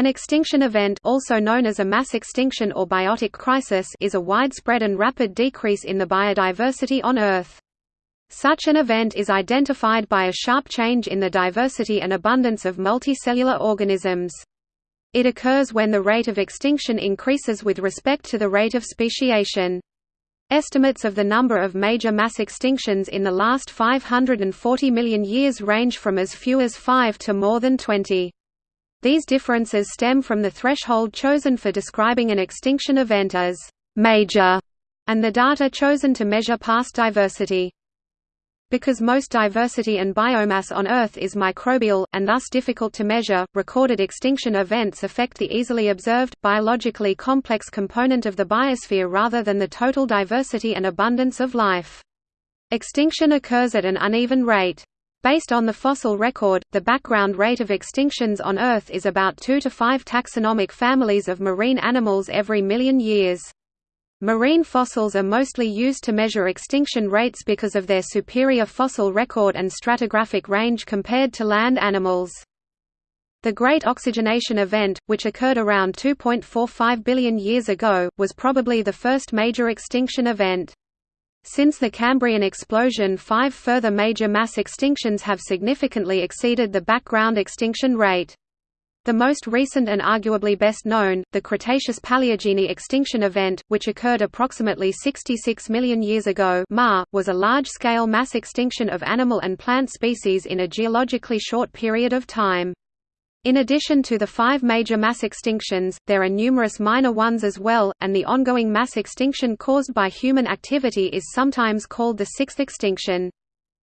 An extinction event also known as a mass extinction or biotic crisis is a widespread and rapid decrease in the biodiversity on Earth. Such an event is identified by a sharp change in the diversity and abundance of multicellular organisms. It occurs when the rate of extinction increases with respect to the rate of speciation. Estimates of the number of major mass extinctions in the last 540 million years range from as few as 5 to more than 20. These differences stem from the threshold chosen for describing an extinction event as «major» and the data chosen to measure past diversity. Because most diversity and biomass on Earth is microbial, and thus difficult to measure, recorded extinction events affect the easily observed, biologically complex component of the biosphere rather than the total diversity and abundance of life. Extinction occurs at an uneven rate. Based on the fossil record, the background rate of extinctions on Earth is about 2 to 5 taxonomic families of marine animals every million years. Marine fossils are mostly used to measure extinction rates because of their superior fossil record and stratigraphic range compared to land animals. The Great Oxygenation Event, which occurred around 2.45 billion years ago, was probably the first major extinction event. Since the Cambrian explosion five further major mass extinctions have significantly exceeded the background extinction rate. The most recent and arguably best known, the Cretaceous-Paleogene extinction event, which occurred approximately 66 million years ago was a large-scale mass extinction of animal and plant species in a geologically short period of time. In addition to the five major mass extinctions, there are numerous minor ones as well, and the ongoing mass extinction caused by human activity is sometimes called the sixth extinction.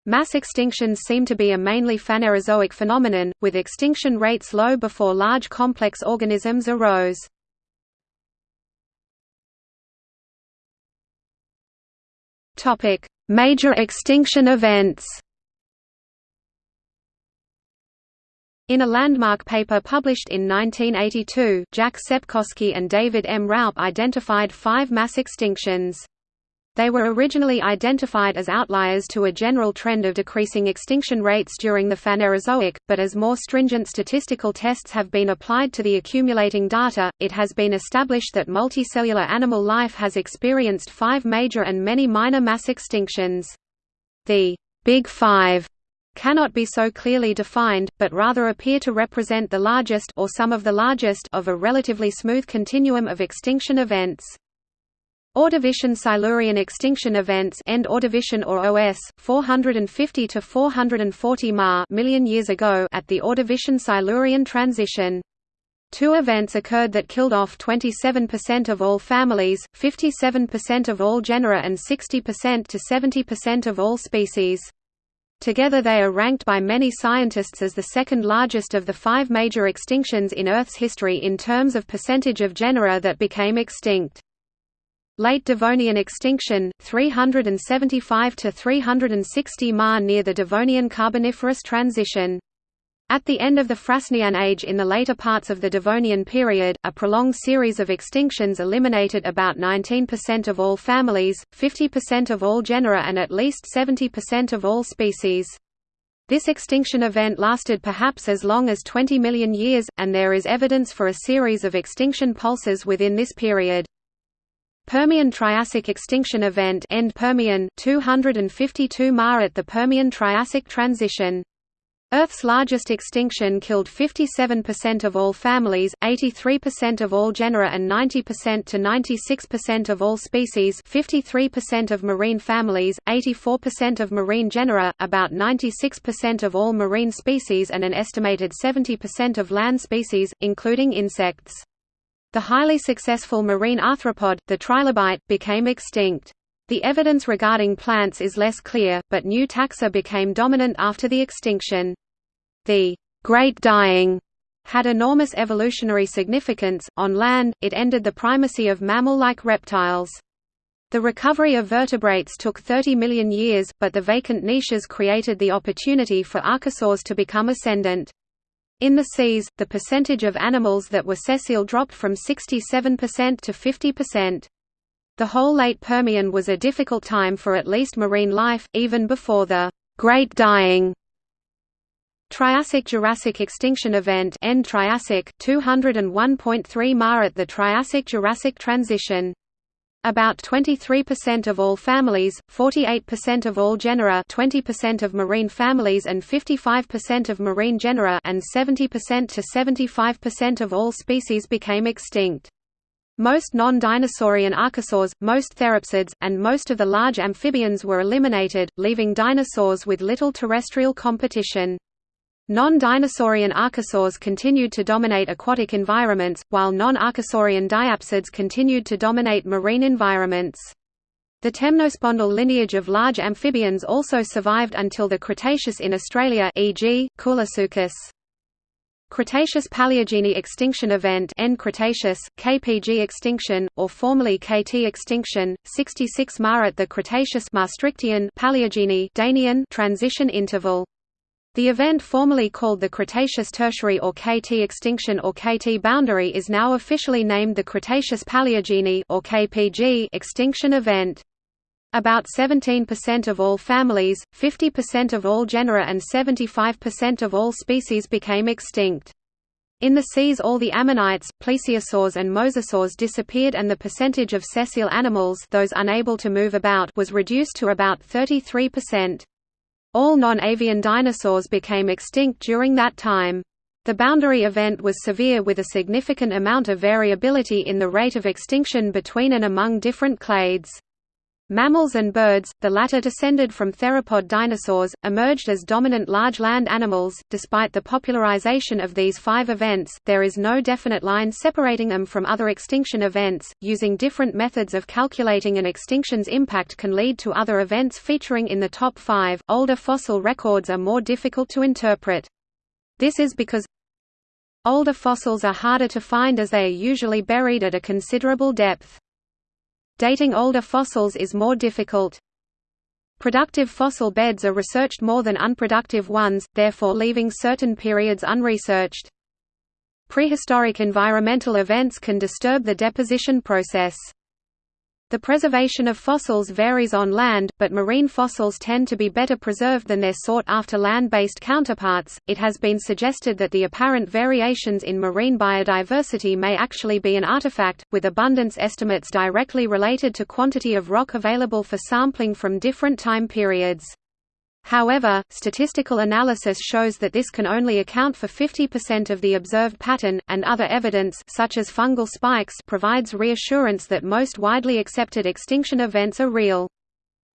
Mass extinctions seem to be a mainly Phanerozoic phenomenon, with extinction rates low before large complex organisms arose. Major extinction events In a landmark paper published in 1982, Jack Sepkoski and David M. Raup identified five mass extinctions. They were originally identified as outliers to a general trend of decreasing extinction rates during the Phanerozoic, but as more stringent statistical tests have been applied to the accumulating data, it has been established that multicellular animal life has experienced five major and many minor mass extinctions. The Big Five cannot be so clearly defined, but rather appear to represent the largest or some of the largest of a relatively smooth continuum of extinction events. Ordovician-Silurian extinction events end Ordovician or OS 450 to 440 ma million years ago at the Ordovician-Silurian transition. Two events occurred that killed off 27% of all families, 57% of all genera and 60% to 70% of all species. Together they are ranked by many scientists as the second largest of the five major extinctions in Earth's history in terms of percentage of genera that became extinct. Late Devonian extinction, 375 to 360 ma near the Devonian Carboniferous transition. At the end of the Frasnian age in the later parts of the Devonian period, a prolonged series of extinctions eliminated about 19% of all families, 50% of all genera and at least 70% of all species. This extinction event lasted perhaps as long as 20 million years, and there is evidence for a series of extinction pulses within this period. Permian-Triassic extinction event end Permian 252 Ma at the Permian-Triassic transition Earth's largest extinction killed 57% of all families, 83% of all genera and 90% to 96% of all species 53% of marine families, 84% of marine genera, about 96% of all marine species and an estimated 70% of land species, including insects. The highly successful marine arthropod, the trilobite, became extinct. The evidence regarding plants is less clear, but new taxa became dominant after the extinction. The Great Dying had enormous evolutionary significance. On land, it ended the primacy of mammal-like reptiles. The recovery of vertebrates took 30 million years, but the vacant niches created the opportunity for archosaurs to become ascendant. In the seas, the percentage of animals that were sessile dropped from 67% to 50%. The whole late Permian was a difficult time for at least marine life, even before the Great Dying. Triassic-Jurassic extinction event End Triassic 201.3 Ma at the Triassic-Jurassic transition about 23% of all families, 48% of all genera 20% of marine families and 55% of marine genera and 70% to 75% of all species became extinct. Most non-dinosaurian archosaurs, most therapsids, and most of the large amphibians were eliminated, leaving dinosaurs with little terrestrial competition. Non-dinosaurian archosaurs continued to dominate aquatic environments, while non-archosaurian diapsids continued to dominate marine environments. The temnospondyl lineage of large amphibians also survived until the Cretaceous in Australia e.g., Koolasuchus. Cretaceous-Paleogene extinction event End Cretaceous, KPG extinction, or formerly KT extinction, 66 Ma at the Cretaceous Maastrichtian Paleogene Danian transition interval. The event formerly called the Cretaceous Tertiary or KT extinction or KT boundary is now officially named the Cretaceous Paleogene or extinction event. About 17% of all families, 50% of all genera and 75% of all species became extinct. In the seas all the ammonites, plesiosaurs and mosasaurs disappeared and the percentage of sessile animals those unable to move about was reduced to about 33%. All non-avian dinosaurs became extinct during that time. The boundary event was severe with a significant amount of variability in the rate of extinction between and among different clades. Mammals and birds, the latter descended from theropod dinosaurs, emerged as dominant large land animals. Despite the popularization of these five events, there is no definite line separating them from other extinction events. Using different methods of calculating an extinction's impact can lead to other events featuring in the top five. Older fossil records are more difficult to interpret. This is because older fossils are harder to find as they are usually buried at a considerable depth. Dating older fossils is more difficult. Productive fossil beds are researched more than unproductive ones, therefore leaving certain periods unresearched. Prehistoric environmental events can disturb the deposition process. The preservation of fossils varies on land, but marine fossils tend to be better preserved than their sought-after land-based counterparts. It has been suggested that the apparent variations in marine biodiversity may actually be an artifact, with abundance estimates directly related to quantity of rock available for sampling from different time periods. However, statistical analysis shows that this can only account for 50% of the observed pattern, and other evidence such as fungal spikes provides reassurance that most widely accepted extinction events are real.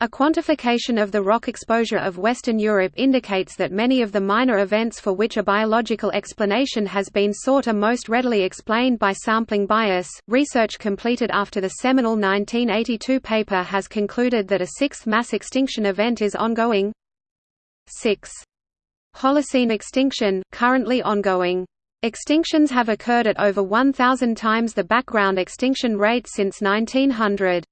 A quantification of the rock exposure of Western Europe indicates that many of the minor events for which a biological explanation has been sought are most readily explained by sampling bias. Research completed after the seminal 1982 paper has concluded that a sixth mass extinction event is ongoing, 6. Holocene extinction, currently ongoing. Extinctions have occurred at over 1,000 times the background extinction rate since 1900.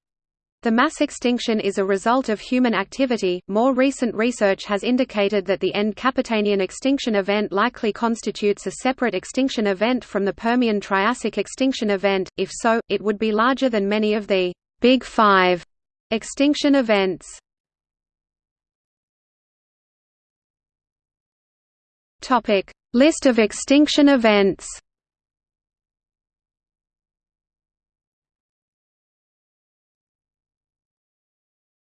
The mass extinction is a result of human activity. More recent research has indicated that the end Capitanian extinction event likely constitutes a separate extinction event from the Permian Triassic extinction event. If so, it would be larger than many of the Big Five extinction events. Topic: List of extinction events.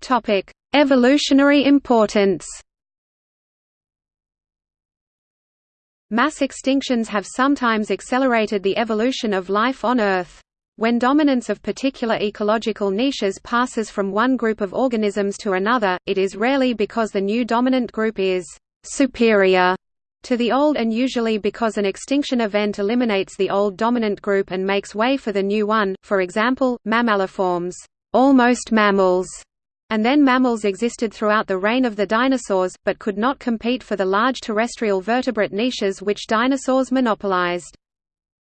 Topic: Evolutionary importance. Mass extinctions have sometimes accelerated the evolution of life on Earth. When dominance of particular ecological niches passes from one group of organisms to another, it is rarely because the new dominant group is superior to the old and usually because an extinction event eliminates the old dominant group and makes way for the new one, for example, mammaliforms almost mammals", and then mammals existed throughout the reign of the dinosaurs, but could not compete for the large terrestrial vertebrate niches which dinosaurs monopolized.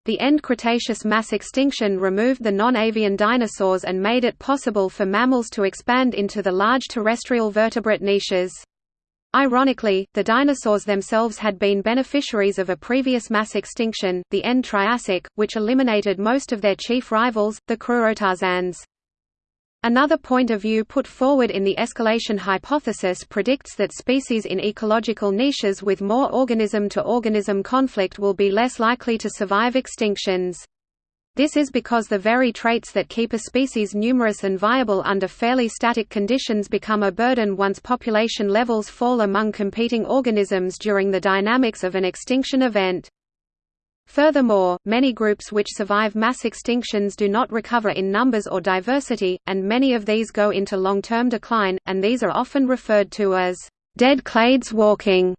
The end Cretaceous mass extinction removed the non-avian dinosaurs and made it possible for mammals to expand into the large terrestrial vertebrate niches. Ironically, the dinosaurs themselves had been beneficiaries of a previous mass extinction, the end Triassic, which eliminated most of their chief rivals, the Crurotarsans. Another point of view put forward in the escalation hypothesis predicts that species in ecological niches with more organism-to-organism -organism conflict will be less likely to survive extinctions. This is because the very traits that keep a species numerous and viable under fairly static conditions become a burden once population levels fall among competing organisms during the dynamics of an extinction event. Furthermore, many groups which survive mass extinctions do not recover in numbers or diversity, and many of these go into long-term decline, and these are often referred to as dead clades walking.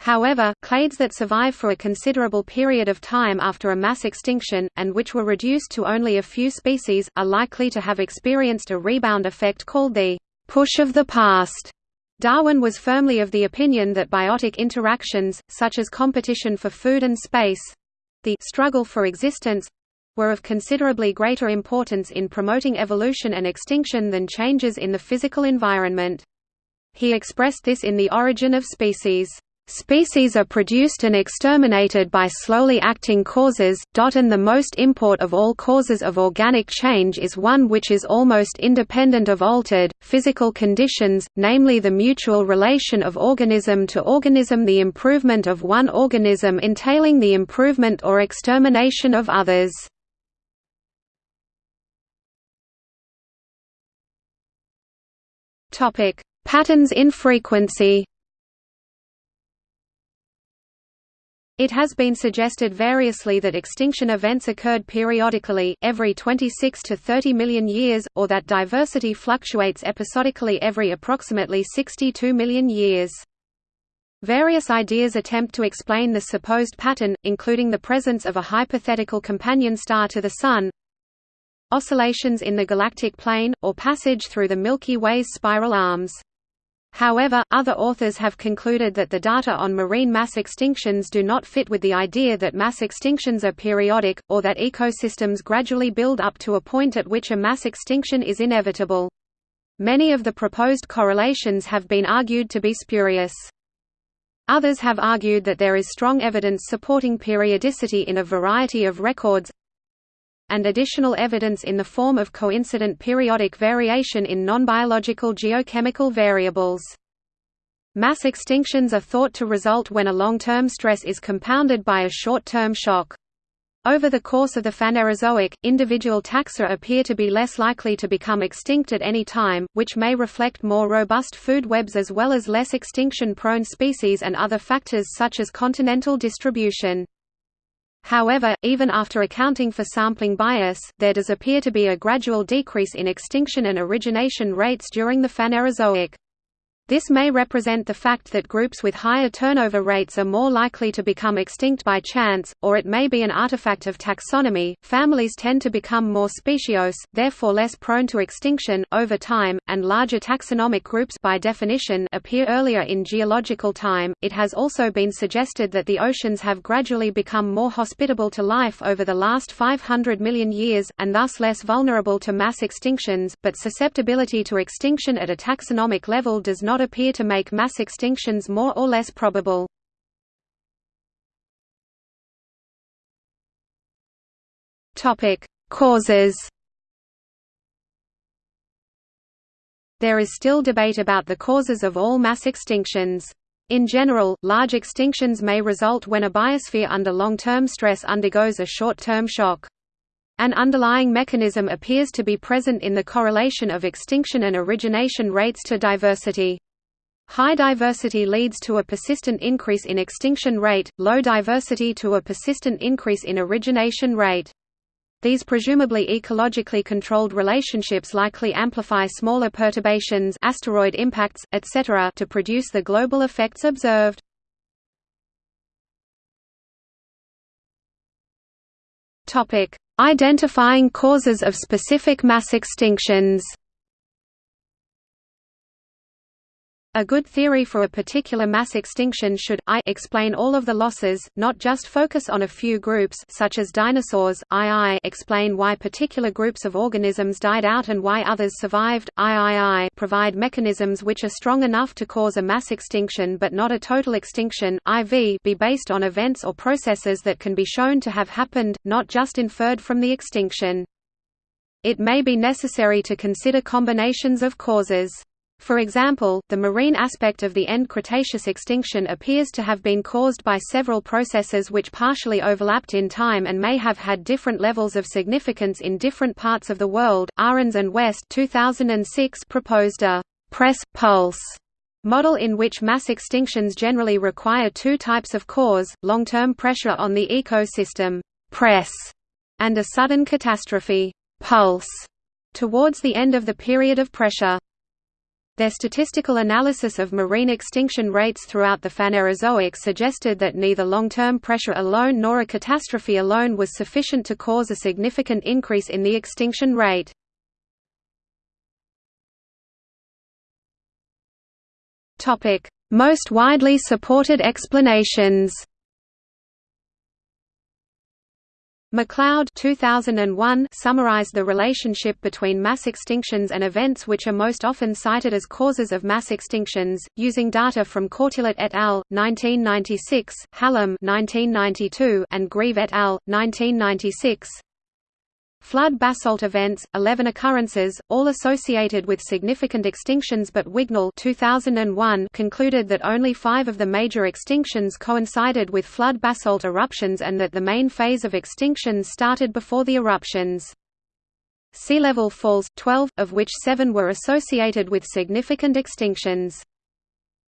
However, clades that survive for a considerable period of time after a mass extinction, and which were reduced to only a few species, are likely to have experienced a rebound effect called the push of the past. Darwin was firmly of the opinion that biotic interactions, such as competition for food and space, the struggle for existence were of considerably greater importance in promoting evolution and extinction than changes in the physical environment. He expressed this in The Origin of Species. Species are produced and exterminated by slowly acting causes, and the most import of all causes of organic change is one which is almost independent of altered, physical conditions, namely the mutual relation of organism to organism the improvement of one organism entailing the improvement or extermination of others. Patterns in frequency It has been suggested variously that extinction events occurred periodically, every 26 to 30 million years, or that diversity fluctuates episodically every approximately 62 million years. Various ideas attempt to explain the supposed pattern, including the presence of a hypothetical companion star to the Sun, oscillations in the galactic plane, or passage through the Milky Way's spiral arms. However, other authors have concluded that the data on marine mass extinctions do not fit with the idea that mass extinctions are periodic, or that ecosystems gradually build up to a point at which a mass extinction is inevitable. Many of the proposed correlations have been argued to be spurious. Others have argued that there is strong evidence supporting periodicity in a variety of records, and additional evidence in the form of coincident periodic variation in non-biological geochemical variables. Mass extinctions are thought to result when a long-term stress is compounded by a short-term shock. Over the course of the Phanerozoic, individual taxa appear to be less likely to become extinct at any time, which may reflect more robust food webs as well as less extinction-prone species and other factors such as continental distribution. However, even after accounting for sampling bias, there does appear to be a gradual decrease in extinction and origination rates during the Phanerozoic. This may represent the fact that groups with higher turnover rates are more likely to become extinct by chance, or it may be an artifact of taxonomy. Families tend to become more speciose, therefore less prone to extinction, over time, and larger taxonomic groups by definition appear earlier in geological time. It has also been suggested that the oceans have gradually become more hospitable to life over the last 500 million years, and thus less vulnerable to mass extinctions, but susceptibility to extinction at a taxonomic level does not appear to make mass extinctions more or less probable. Causes There is still debate about the causes of all mass extinctions. In general, large extinctions may result when a biosphere under long-term stress undergoes a short-term shock. An underlying mechanism appears to be present in the correlation of extinction and origination rates to diversity. High diversity leads to a persistent increase in extinction rate, low diversity to a persistent increase in origination rate. These presumably ecologically controlled relationships likely amplify smaller perturbations asteroid impacts, etc. to produce the global effects observed. Identifying causes of specific mass extinctions A good theory for a particular mass extinction should I explain all of the losses, not just focus on a few groups such as dinosaurs, II explain why particular groups of organisms died out and why others survived, III provide mechanisms which are strong enough to cause a mass extinction but not a total extinction, IV be based on events or processes that can be shown to have happened, not just inferred from the extinction. It may be necessary to consider combinations of causes. For example, the marine aspect of the end Cretaceous extinction appears to have been caused by several processes which partially overlapped in time and may have had different levels of significance in different parts of the world. Arens and West 2006 proposed a press pulse model in which mass extinctions generally require two types of cause, long-term pressure on the ecosystem press, and a sudden catastrophe pulse towards the end of the period of pressure. Their statistical analysis of marine extinction rates throughout the Phanerozoic suggested that neither long-term pressure alone nor a catastrophe alone was sufficient to cause a significant increase in the extinction rate. Most widely supported explanations MacLeod 2001 summarized the relationship between mass extinctions and events which are most often cited as causes of mass extinctions, using data from Courtillot et al. 1996, Hallam 1992, and Grieve et al. 1996. Flood basalt events, 11 occurrences, all associated with significant extinctions but Wignall 2001 concluded that only five of the major extinctions coincided with flood basalt eruptions and that the main phase of extinctions started before the eruptions. Sea level falls, 12, of which seven were associated with significant extinctions.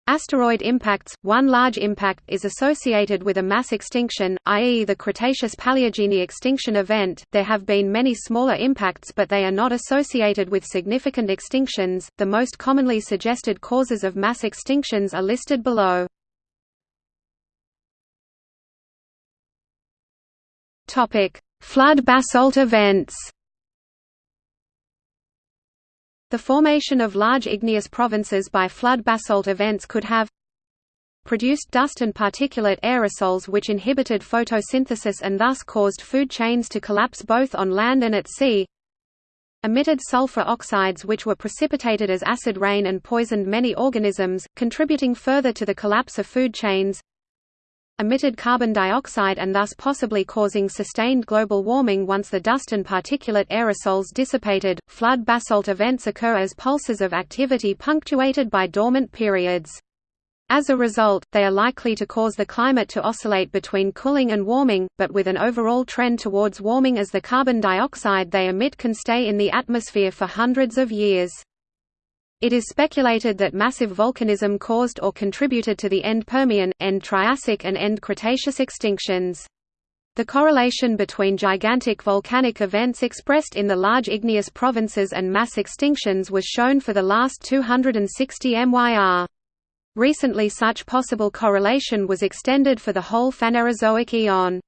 Asteroid impacts – One large impact is associated with a mass extinction, i.e. the Cretaceous-Paleogene extinction event. There have been many smaller impacts but they are not associated with significant extinctions. The most commonly suggested causes of mass extinctions are listed below. Topic: Flood basalt events. The formation of large igneous provinces by flood basalt events could have produced dust and particulate aerosols which inhibited photosynthesis and thus caused food chains to collapse both on land and at sea. Emitted sulfur oxides which were precipitated as acid rain and poisoned many organisms, contributing further to the collapse of food chains emitted carbon dioxide and thus possibly causing sustained global warming once the dust and particulate aerosols dissipated. Flood basalt events occur as pulses of activity punctuated by dormant periods. As a result, they are likely to cause the climate to oscillate between cooling and warming, but with an overall trend towards warming as the carbon dioxide they emit can stay in the atmosphere for hundreds of years. It is speculated that massive volcanism caused or contributed to the end Permian, end Triassic and end Cretaceous extinctions. The correlation between gigantic volcanic events expressed in the large igneous provinces and mass extinctions was shown for the last 260 MYR. Recently such possible correlation was extended for the whole Phanerozoic eon.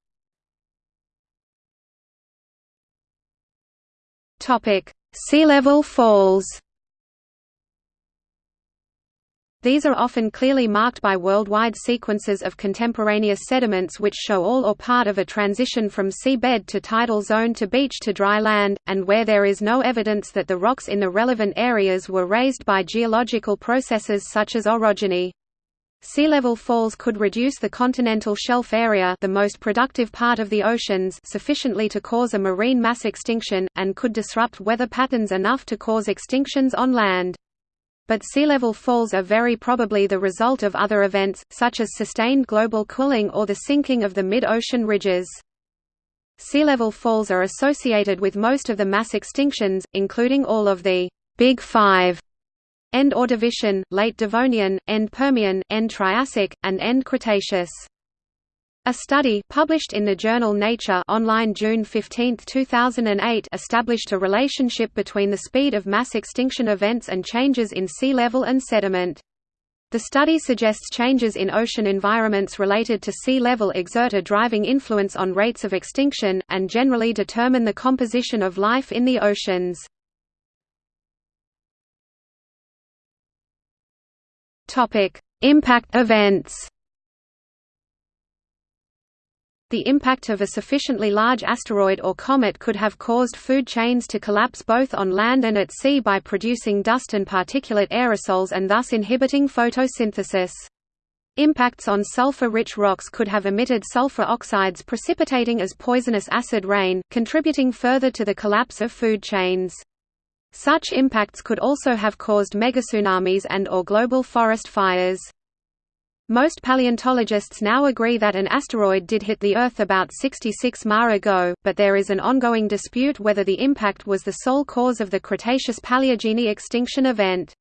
Sea level falls These are often clearly marked by worldwide sequences of contemporaneous sediments which show all or part of a transition from seabed to tidal zone to beach to dry land, and where there is no evidence that the rocks in the relevant areas were raised by geological processes such as orogeny. Sea level falls could reduce the continental shelf area the most productive part of the oceans sufficiently to cause a marine mass extinction, and could disrupt weather patterns enough to cause extinctions on land but sea level falls are very probably the result of other events, such as sustained global cooling or the sinking of the mid-ocean ridges. Sea level falls are associated with most of the mass extinctions, including all of the Big Five End Ordovician, Late Devonian, End Permian, End Triassic, and End Cretaceous. A study published in the journal Nature online June 15, 2008 established a relationship between the speed of mass extinction events and changes in sea level and sediment. The study suggests changes in ocean environments related to sea level exert a driving influence on rates of extinction, and generally determine the composition of life in the oceans. Impact events the impact of a sufficiently large asteroid or comet could have caused food chains to collapse both on land and at sea by producing dust and particulate aerosols and thus inhibiting photosynthesis. Impacts on sulfur-rich rocks could have emitted sulfur oxides precipitating as poisonous acid rain, contributing further to the collapse of food chains. Such impacts could also have caused megatsunamis and or global forest fires. Most paleontologists now agree that an asteroid did hit the Earth about 66 Ma ago, but there is an ongoing dispute whether the impact was the sole cause of the Cretaceous-Paleogene extinction event.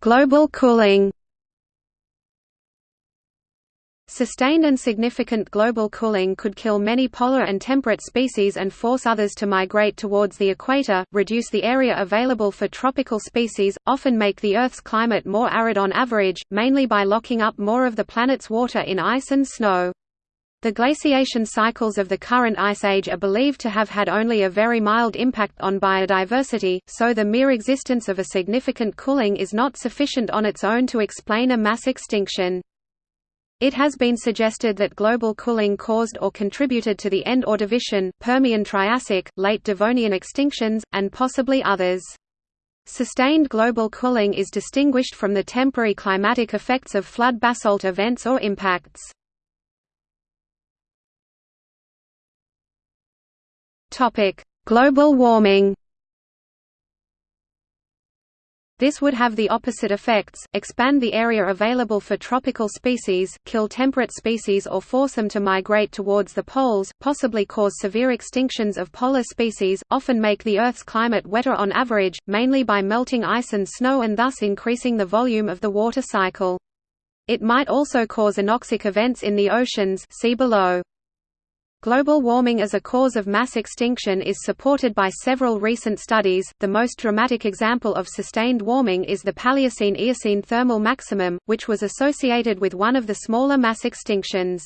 Global cooling. Sustained and significant global cooling could kill many polar and temperate species and force others to migrate towards the equator, reduce the area available for tropical species, often make the Earth's climate more arid on average, mainly by locking up more of the planet's water in ice and snow. The glaciation cycles of the current ice age are believed to have had only a very mild impact on biodiversity, so the mere existence of a significant cooling is not sufficient on its own to explain a mass extinction. It has been suggested that global cooling caused or contributed to the end Ordovician, Permian-Triassic, late Devonian extinctions, and possibly others. Sustained global cooling is distinguished from the temporary climatic effects of flood basalt events or impacts. Global warming. This would have the opposite effects, expand the area available for tropical species, kill temperate species or force them to migrate towards the poles, possibly cause severe extinctions of polar species, often make the Earth's climate wetter on average, mainly by melting ice and snow and thus increasing the volume of the water cycle. It might also cause anoxic events in the oceans see below. Global warming as a cause of mass extinction is supported by several recent studies. The most dramatic example of sustained warming is the Paleocene-Eocene thermal maximum, which was associated with one of the smaller mass extinctions.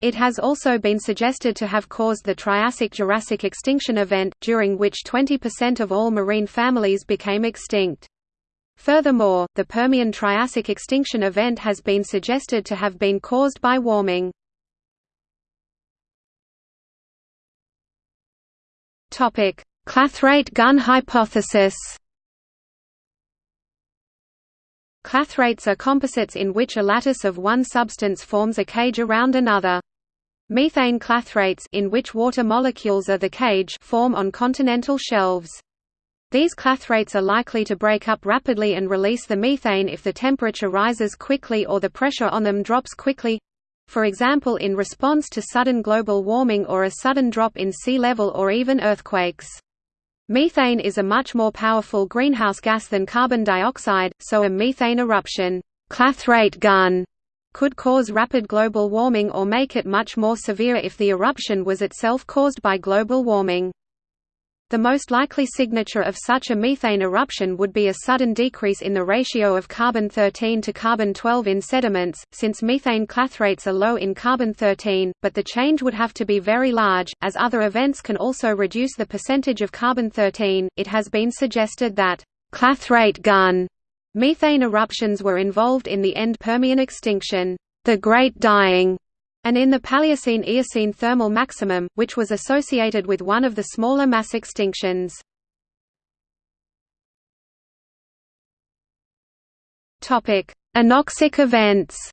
It has also been suggested to have caused the Triassic-Jurassic extinction event, during which 20% of all marine families became extinct. Furthermore, the Permian-Triassic extinction event has been suggested to have been caused by warming. Topic: Clathrate gun hypothesis. Clathrates are composites in which a lattice of one substance forms a cage around another. Methane clathrates in which water molecules are the cage form on continental shelves. These clathrates are likely to break up rapidly and release the methane if the temperature rises quickly or the pressure on them drops quickly for example in response to sudden global warming or a sudden drop in sea level or even earthquakes. Methane is a much more powerful greenhouse gas than carbon dioxide, so a methane eruption clathrate gun could cause rapid global warming or make it much more severe if the eruption was itself caused by global warming. The most likely signature of such a methane eruption would be a sudden decrease in the ratio of carbon-13 to carbon-12 in sediments, since methane clathrates are low in carbon-13, but the change would have to be very large, as other events can also reduce the percentage of carbon-13. It has been suggested that clathrate gun methane eruptions were involved in the end Permian extinction, the Great Dying, and in the Paleocene-Eocene thermal maximum, which was associated with one of the smaller mass extinctions. Anoxic events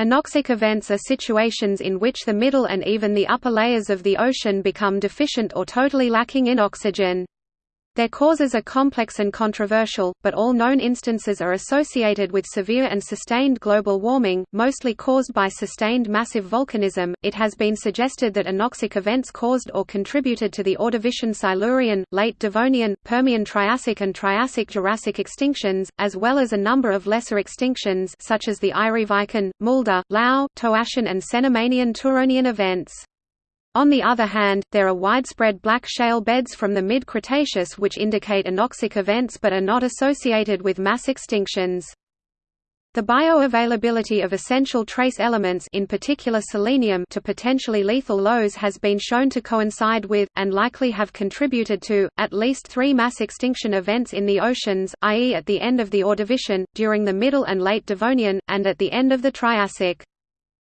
Anoxic events are situations in which the middle and even the upper layers of the ocean become deficient or totally lacking in oxygen. Their causes are complex and controversial, but all known instances are associated with severe and sustained global warming, mostly caused by sustained massive volcanism. It has been suggested that anoxic events caused or contributed to the Ordovician Silurian, late Devonian, Permian Triassic and Triassic Jurassic extinctions, as well as a number of lesser extinctions such as the Ireviken, Mulde, Lau, Toarcian and Cenomanian Turonian events. On the other hand, there are widespread black shale beds from the mid-Cretaceous which indicate anoxic events but are not associated with mass extinctions. The bioavailability of essential trace elements in particular selenium to potentially lethal lows has been shown to coincide with, and likely have contributed to, at least three mass extinction events in the oceans, i.e. at the end of the Ordovician, during the Middle and Late Devonian, and at the end of the Triassic.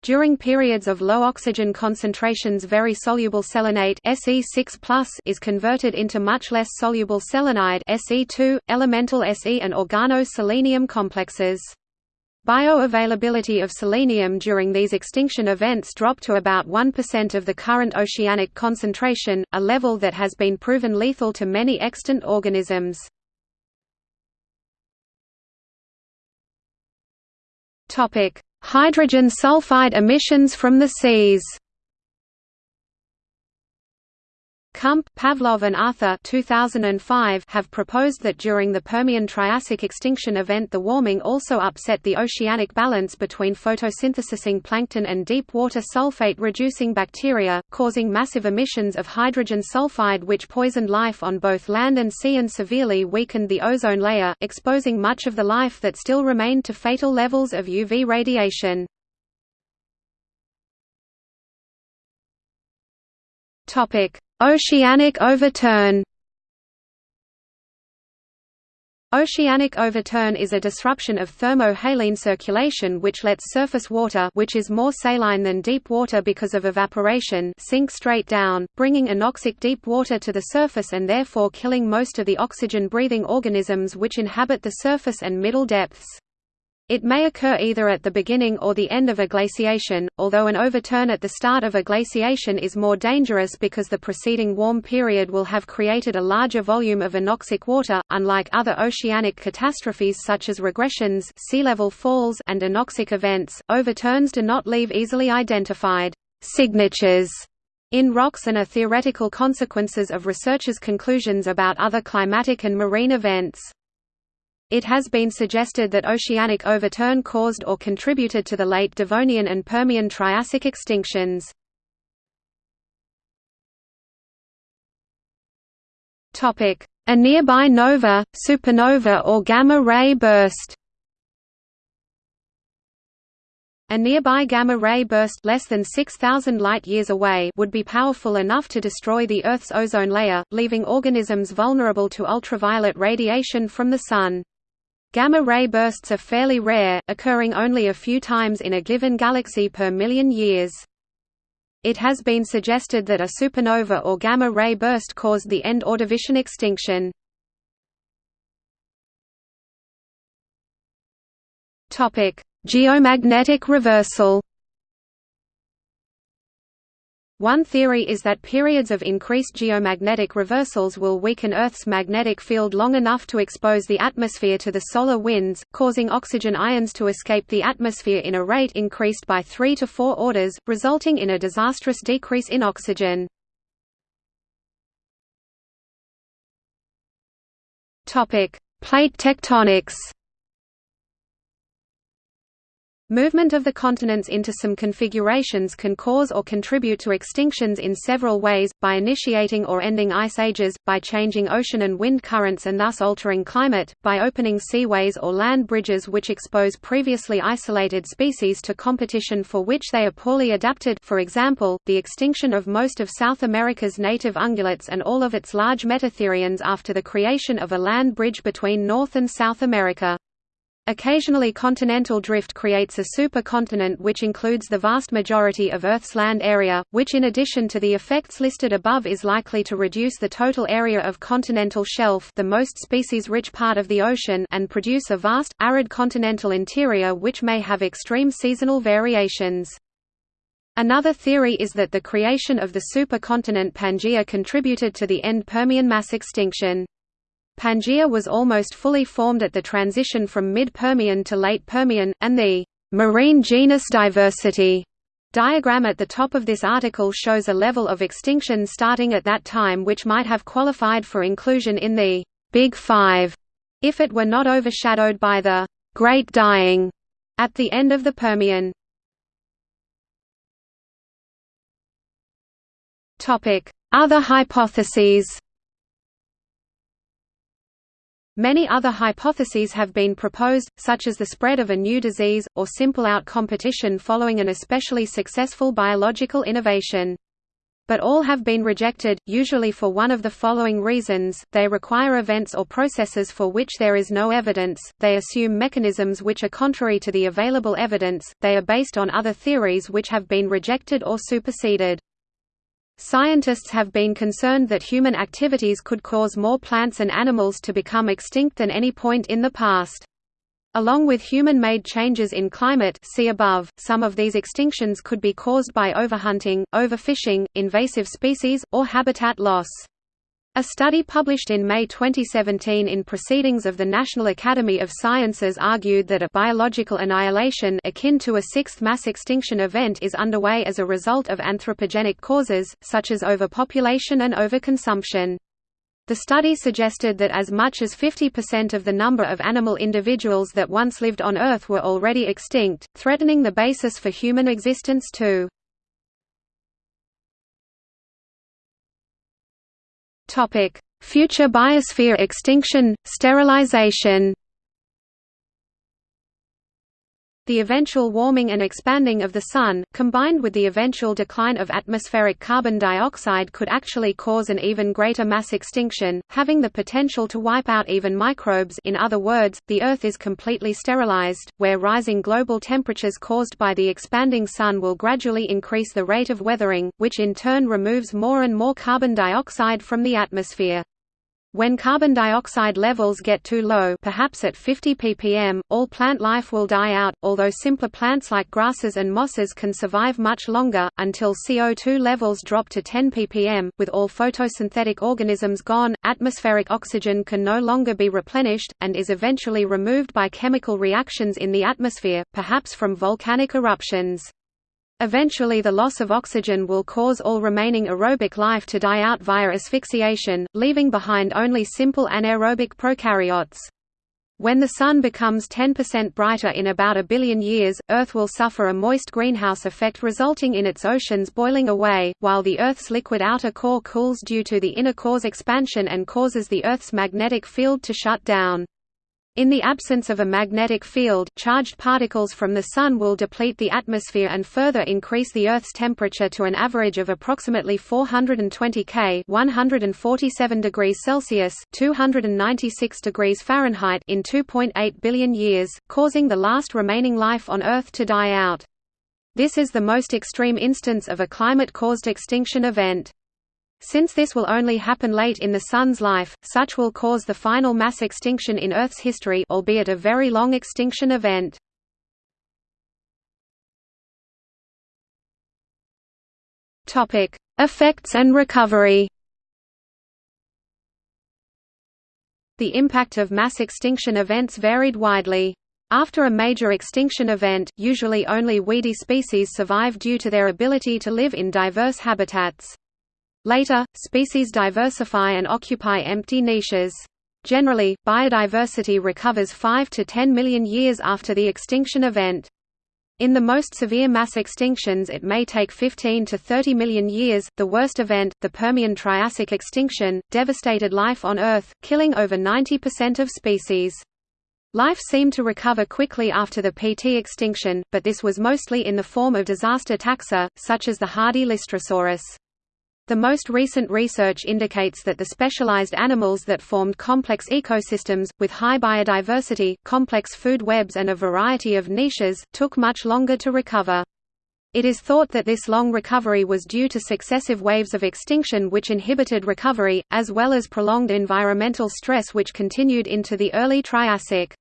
During periods of low oxygen concentrations very soluble selenate Se6+ is converted into much less soluble selenide Se2, elemental Se and organo-selenium complexes. Bioavailability of selenium during these extinction events dropped to about 1% of the current oceanic concentration, a level that has been proven lethal to many extant organisms. Hydrogen sulfide emissions from the seas Kump, Pavlov and Arthur 2005 have proposed that during the Permian-Triassic extinction event the warming also upset the oceanic balance between photosynthesizing plankton and deep-water sulfate-reducing bacteria, causing massive emissions of hydrogen sulfide which poisoned life on both land and sea and severely weakened the ozone layer, exposing much of the life that still remained to fatal levels of UV radiation. Oceanic overturn Oceanic overturn is a disruption of thermo-haline circulation which lets surface water which is more saline than deep water because of evaporation sink straight down, bringing anoxic deep water to the surface and therefore killing most of the oxygen-breathing organisms which inhabit the surface and middle depths. It may occur either at the beginning or the end of a glaciation, although an overturn at the start of a glaciation is more dangerous because the preceding warm period will have created a larger volume of anoxic water. Unlike other oceanic catastrophes such as regressions, sea level falls, and anoxic events, overturns do not leave easily identified signatures in rocks and are theoretical consequences of researchers' conclusions about other climatic and marine events. It has been suggested that oceanic overturn caused or contributed to the late Devonian and Permian Triassic extinctions. A nearby nova, supernova or gamma-ray burst A nearby gamma-ray burst less than 6,000 light-years away would be powerful enough to destroy the Earth's ozone layer, leaving organisms vulnerable to ultraviolet radiation from the Sun. Gamma-ray bursts are fairly rare, occurring only a few times in a given galaxy per million years. It has been suggested that a supernova or gamma-ray burst caused the end Ordovician extinction. Geomagnetic reversal one theory is that periods of increased geomagnetic reversals will weaken Earth's magnetic field long enough to expose the atmosphere to the solar winds, causing oxygen ions to escape the atmosphere in a rate increased by 3 to 4 orders, resulting in a disastrous decrease in oxygen. Plate tectonics Movement of the continents into some configurations can cause or contribute to extinctions in several ways, by initiating or ending ice ages, by changing ocean and wind currents and thus altering climate, by opening seaways or land bridges which expose previously isolated species to competition for which they are poorly adapted for example, the extinction of most of South America's native ungulates and all of its large metatherians after the creation of a land bridge between North and South America. Occasionally continental drift creates a supercontinent which includes the vast majority of Earth's land area, which in addition to the effects listed above is likely to reduce the total area of continental shelf the most species-rich part of the ocean and produce a vast, arid continental interior which may have extreme seasonal variations. Another theory is that the creation of the supercontinent Pangaea contributed to the end Permian mass extinction. Pangaea was almost fully formed at the transition from mid-Permian to late Permian, and the marine genus diversity diagram at the top of this article shows a level of extinction starting at that time which might have qualified for inclusion in the Big Five, if it were not overshadowed by the Great Dying at the end of the Permian. Other hypotheses Many other hypotheses have been proposed, such as the spread of a new disease, or simple out competition following an especially successful biological innovation. But all have been rejected, usually for one of the following reasons, they require events or processes for which there is no evidence, they assume mechanisms which are contrary to the available evidence, they are based on other theories which have been rejected or superseded. Scientists have been concerned that human activities could cause more plants and animals to become extinct than any point in the past. Along with human-made changes in climate see above, some of these extinctions could be caused by overhunting, overfishing, invasive species, or habitat loss. A study published in May 2017 in Proceedings of the National Academy of Sciences argued that a biological annihilation akin to a sixth mass extinction event is underway as a result of anthropogenic causes, such as overpopulation and overconsumption. The study suggested that as much as 50% of the number of animal individuals that once lived on Earth were already extinct, threatening the basis for human existence too. Future biosphere extinction, sterilization the eventual warming and expanding of the Sun, combined with the eventual decline of atmospheric carbon dioxide could actually cause an even greater mass extinction, having the potential to wipe out even microbes in other words, the Earth is completely sterilized, where rising global temperatures caused by the expanding Sun will gradually increase the rate of weathering, which in turn removes more and more carbon dioxide from the atmosphere. When carbon dioxide levels get too low perhaps at 50 ppm, all plant life will die out, although simpler plants like grasses and mosses can survive much longer, until CO2 levels drop to 10 ppm. With all photosynthetic organisms gone, atmospheric oxygen can no longer be replenished, and is eventually removed by chemical reactions in the atmosphere, perhaps from volcanic eruptions. Eventually the loss of oxygen will cause all remaining aerobic life to die out via asphyxiation, leaving behind only simple anaerobic prokaryotes. When the Sun becomes 10% brighter in about a billion years, Earth will suffer a moist greenhouse effect resulting in its oceans boiling away, while the Earth's liquid outer core cools due to the inner core's expansion and causes the Earth's magnetic field to shut down. In the absence of a magnetic field, charged particles from the Sun will deplete the atmosphere and further increase the Earth's temperature to an average of approximately 420 K 147 degrees Celsius 296 degrees Fahrenheit in 2.8 billion years, causing the last remaining life on Earth to die out. This is the most extreme instance of a climate-caused extinction event. Since this will only happen late in the Sun's life, such will cause the final mass extinction in Earth's history albeit a very long extinction event. Effects and recovery The impact of mass extinction events varied widely. After a major extinction event, usually only weedy species survive due to their ability to live in diverse habitats. Later, species diversify and occupy empty niches. Generally, biodiversity recovers 5 to 10 million years after the extinction event. In the most severe mass extinctions it may take 15 to 30 million years. The worst event, the Permian Triassic extinction, devastated life on Earth, killing over 90% of species. Life seemed to recover quickly after the PT extinction, but this was mostly in the form of disaster taxa, such as the hardy Lystrosaurus. The most recent research indicates that the specialized animals that formed complex ecosystems, with high biodiversity, complex food webs and a variety of niches, took much longer to recover. It is thought that this long recovery was due to successive waves of extinction which inhibited recovery, as well as prolonged environmental stress which continued into the early Triassic.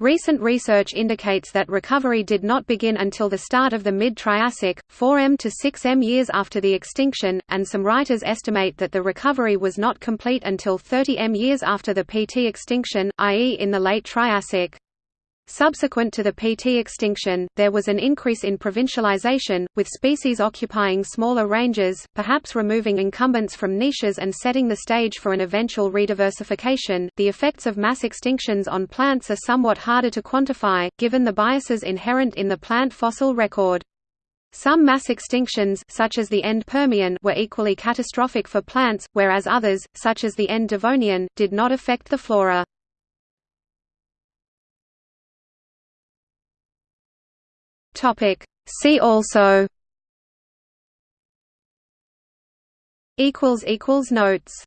Recent research indicates that recovery did not begin until the start of the mid-Triassic, 4m to 6m years after the extinction, and some writers estimate that the recovery was not complete until 30m years after the PT extinction, i.e. in the late Triassic. Subsequent to the PT extinction, there was an increase in provincialization, with species occupying smaller ranges, perhaps removing incumbents from niches and setting the stage for an eventual rediversification. The effects of mass extinctions on plants are somewhat harder to quantify, given the biases inherent in the plant fossil record. Some mass extinctions such as the end Permian were equally catastrophic for plants, whereas others, such as the end Devonian, did not affect the flora. Topic. See also Notes